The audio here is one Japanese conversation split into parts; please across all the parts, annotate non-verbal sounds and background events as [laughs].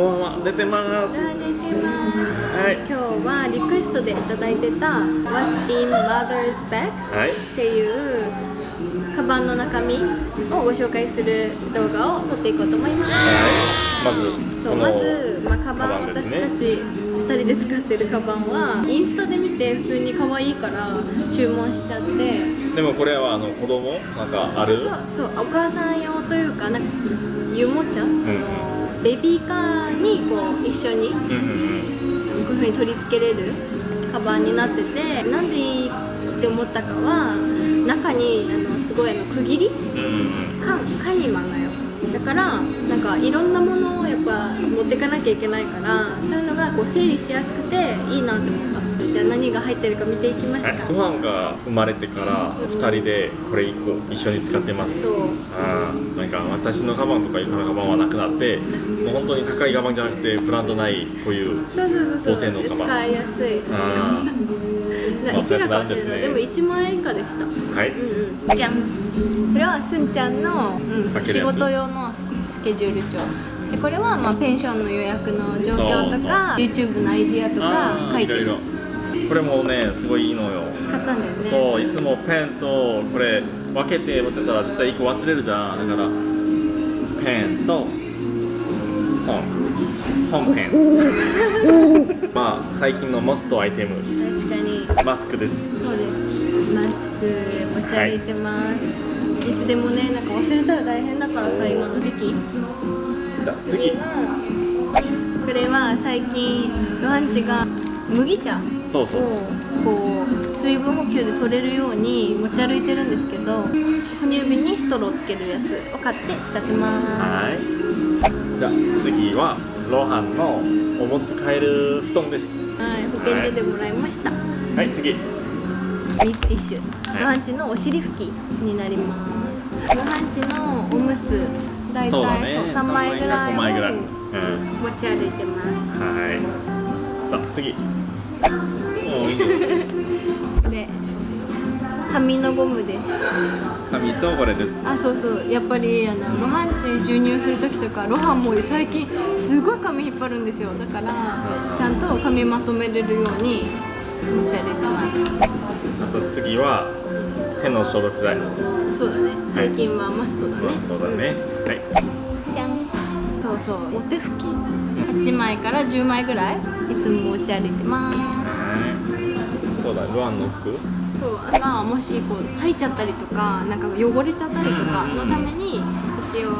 ロハンは出てます。出てます。はい。今日はリクエストでいただいてた What's in Mother's Bag はい。っていうカバンの中身をご紹介する動画を撮っていこうと思います。はい。まずそうまず、まあ、カバンね私たち2人で使ってるカバンはインスタで見て普通に可愛いから注文しちゃって。でもこれはあの子供なんかある？そうそう。そうお母さん用というかなんか湯もちゃ、ん。あのベビーカーにこう一緒にこういう風に取り付けれるカバンになっててなんでいいって思ったかは中にあのすごいあの区切り缶缶にまなよ。だからなんかいろんなものをやっぱ持ってかなきゃいけないからそういうのがこう整理しやすくていいなって思った。じゃあ何が入ってるか見ていきますか、はい、ご飯が生まれてから2人でこれ1個一緒に使ってます。そう。なんか私のカバンとか床のカバンはなくなってもう本当に高いカバンじゃなくてブランドないこういうそうそうそう高性能カバン。使いやすい。いまあくらか忘れた、そういうことなんでも1万円以下でした。ーはい。うんうん。じゃん。これはすんちゃんの、うん、仕事用のススケジュール帳。でこれはまあペンションの予約の状況とか YouTube のアイディアとか書いてるろいろ。これもねすごいいいのよ。買ったんだよね。そういつもペンとこれ分けて持ってたら絶対1個忘れるじゃん。だからペンと本。本ペンまあ最近のモストアイテム。確かに。マスクです。そうです。マスク持ち歩いてます、い、つでもねなんか忘れたら大変だからさ今の時期。じゃあ次。はこれは最近ロハンチが麦茶をそうそうこう水分補給で取れるように持ち歩いてるんですけど哺乳瓶にストローつけるやつを買って使ってます。はいじゃあ次はロハンのおむつ替える布団です。はい保健所でもらいました、はい次。水ティッシュ。はい。ロハンチのお尻拭きになります。ロハンチのおむつ大体そそうう,、だね。3枚ぐらい3枚ぐらい、をうん、持ち歩いてます。はい。さあ次。おーいいねこれ紙のゴムで。す紙とこれです。あそうそう。やっぱりあのロハンチ授乳する時とかロハンも最近すごい髪引っ張るんですよ。だからちゃんと髪まとめれるように持ち歩いてます。あと次は手の消毒剤。そうだね。最近はマストだね、そうだね、はい。うんじゃん。そうそう。お手拭き。8枚から10枚ぐらいいつも持ち歩いてます。はい。そうだ。ルアンの服そうあとはもしこう入っちゃったりとかなんか汚れちゃったりとかのために一応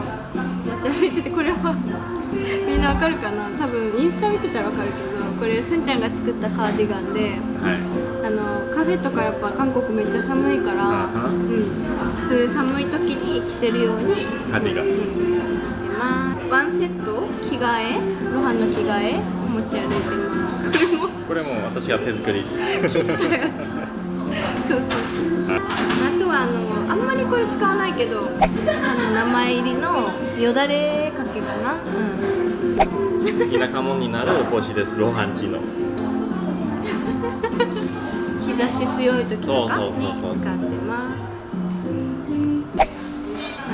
持ち歩いててこれは [laughs] みんなわかるかな？多分インスタ見てたらわかるけどこれすんちゃんが作ったカーディガンではい。あのカフェとかやっぱ韓国めっちゃ寒いから、うん、そういう寒い時に着せるようにカーディガン。うんまあワンセット？着替え？ロハンの着替え？持ち歩いてます。[laughs] これもこれも私が手作り [laughs] そうそうそうあとはあのあんまりこれ使わないけどあの名前入りのよだれかけかな。うん。田舎者になる帽子です。ロハンチの。[laughs] 日差し強い時とかそうそうに使ってます。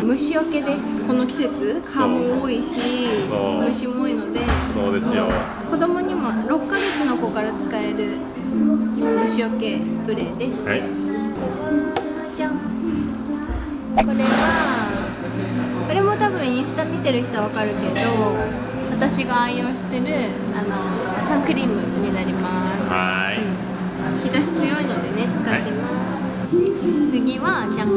虫除けです。この季節蚊も多いし虫も多いので。そうですよ。子供にも6ヶ月の子から使える虫除けスプレーです、はい。じゃん。これはこれも多分インスタ見てる人はわかるけど私が愛用してるあのサンクリームになります。はい。日差し強いのでね使ってます、次はじゃん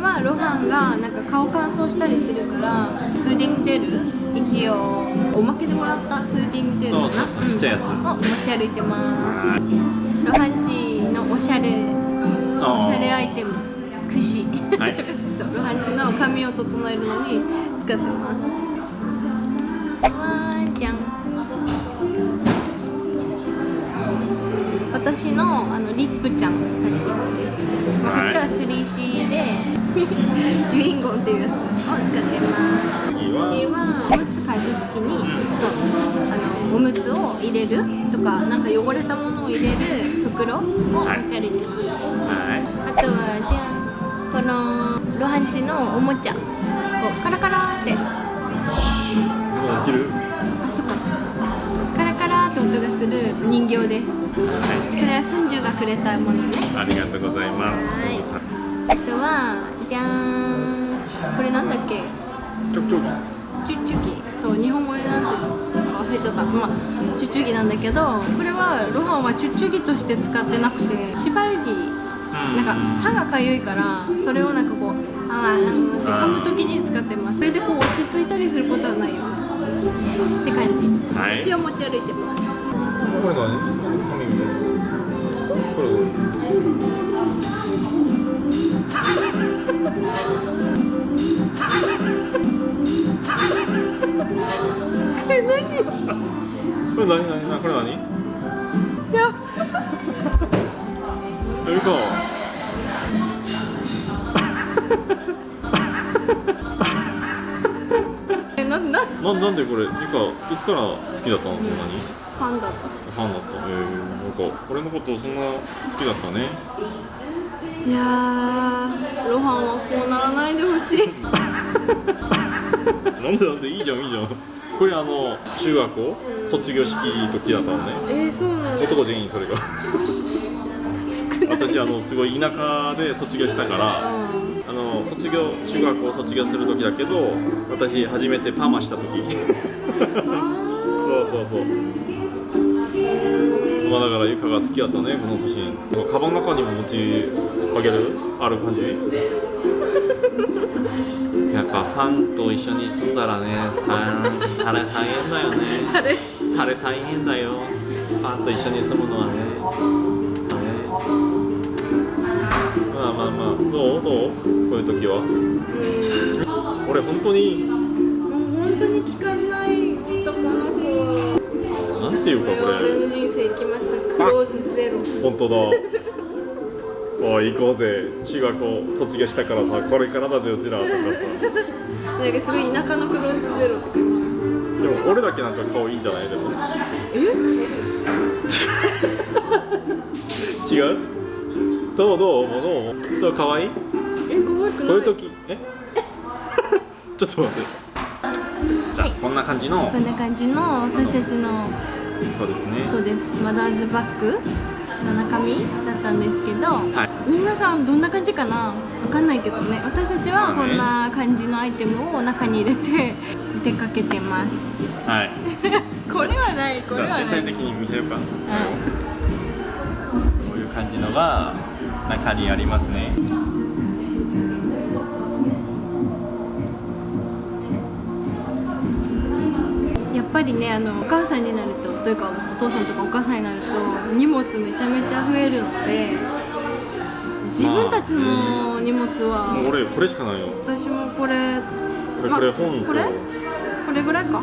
はロハンがなんか顔乾燥したりするからスーディングジェル一応おまけでもらったスーディングジェルかな。ちっちゃいやつ。うんを持ち歩いてます。はいロハンチのおしゃれおしゃれアイテム櫛。はい。[laughs] そうロハンチの髪を整えるのに使ってます。わーじゃん私のあのリップちゃんたち。です、まあこっちは 3C で [laughs] ジュインゴンっていうやつを使ってます。次はおむつ替えるときに、そうあのおむつを入れるとかなんか汚れたものを入れる袋を持ち歩いてます、はい。あとはじゃあこのロハンチのおもちゃをカラカラって。きるあそっかカラカラって音がする人形です。こはい。れはスンジュがくれたものね。ありがとうございます。はい。あとはじゃーん。これなんだっけ？ちょくちょくチュッチュギそう日本語でなんて忘れちゃった。まあチュッチュギなんだけどこれはロハンはチュッチュギとして使ってなくて縛りなんか歯がかゆいからそれをなんかこうあーうんって噛む時に使ってます。それでこう落ち着いたりすることはないよ。って感じ、はい。一応持ち歩いてますこれ何？紙みたいなこれこれ何？これ何何何これ何やえるか。えなな。ななんでこれ？てかいつから好きだったの？そんなに？ファンだった。ファンだった。えー、なんか俺のことそんな好きだったね。いやーロハンはこうならないでほしい。[laughs] なんでなんで？いいじゃんいいじゃん。これあの中学校？卒業式時だったのね。えー、そうなんだ。男全員それが。私あのすごい田舎で卒業したからあの卒業中学校卒業する時だけど私初めてパーマした時。[laughs] そうそうそうまあだからゆかが好きだったねこの写真。カバンの中にも持ちあげる？ある感じ？[laughs] やっぱファンと一緒に住んだらね大大大変だよね。あれ大変だよ。ファンと一緒に住むのはね。ねまあまあまあどう？どう？こういう時は？うん。俺本当に？本当に聞かない男の子なんていうかこれ。人生行きまローズゼロ。本当だ。おい行こうぜ。中学校卒業したからさこれからだぜうちらとかさ。なんかすごい田舎のクローズゼロって感でも俺だけなんか顔いいんじゃないでも。え？違う？どうどうもうどう？もどう可愛い？じえ可愛くない？こういう時？え？[laughs] ちょっと待って。じゃあ、こんな感じの。こんな感じの私たちのそうですね。そうです。マダーズバッグ？の中身だったんですけど、はい。皆さんどんな感じかな？わかんないけどね。私たちはこんな感じのアイテムを中に入れて [laughs] 出かけてます。はい。これはないこれはない。全体的に見せようか。こはういう感じのが中にありますね。いやっぱりねあのお母さんになるとというかお父さんとかお母さんになると荷物めちゃめちゃ増えるので自分たちの荷物は、もう俺これしかないよ。私もこれこれまこれ本と。これ？これぐらいか。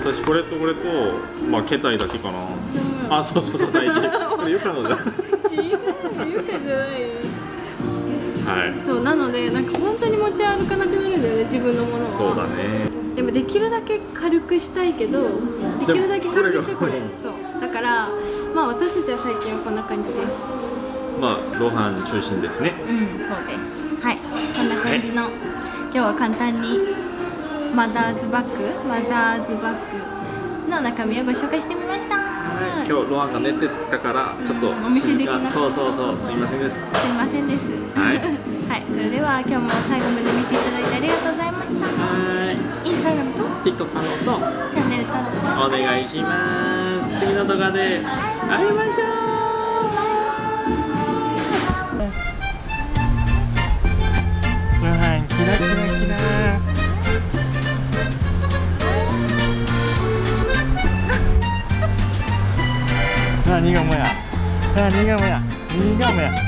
私これとこれとまあ携帯だけかな。あそうそうそう [laughs] 大事。これよかのじゃん違うゆかじゃない。はい。そうなのでなんか本当に持ち歩かなくなるんだよね自分のものは。そうだねでもできるだけ軽くしたいけどできるだけ軽くしてこれそう。だからまあ私たちは最近はこんな感じで。すまあロハン中心ですね。うんそうです。はい。こんな感じの、今日は簡単にマダーズバッグマザーズバッグの中身をご紹介してみました、今日ロハンが寝てたからちょっとうんお見せできなかった。そうそうそう。すいませんです。すいませんです。はい。[laughs] はい、それでは今日も最後までスタグラムとーい TikTok フォローと。チャンネル登録。お願いします。次の動画で会いましょうご飯キラキラキラ何がもや何が